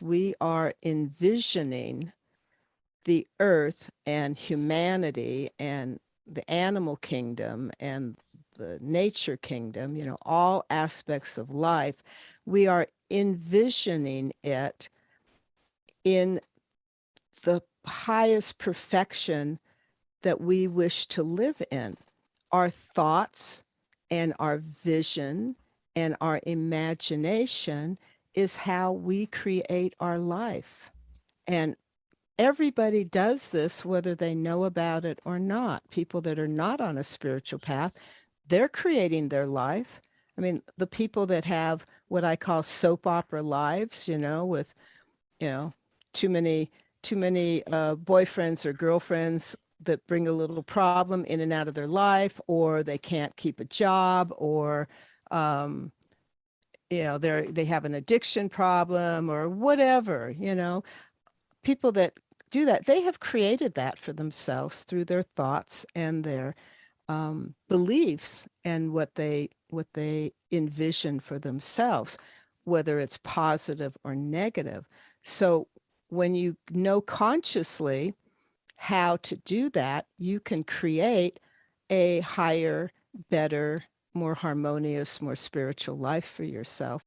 we are envisioning the earth and humanity and the animal kingdom and the nature kingdom, you know, all aspects of life, we are envisioning it in the highest perfection that we wish to live in. Our thoughts and our vision and our imagination is how we create our life. And everybody does this, whether they know about it or not. People that are not on a spiritual path, they're creating their life. I mean, the people that have what I call soap opera lives, you know, with, you know, too many, too many uh, boyfriends or girlfriends that bring a little problem in and out of their life, or they can't keep a job, or, um, you know, they're, they have an addiction problem or whatever, you know, people that do that, they have created that for themselves through their thoughts and their um, beliefs and what they what they envision for themselves, whether it's positive or negative. So when you know consciously how to do that, you can create a higher, better, more harmonious, more spiritual life for yourself.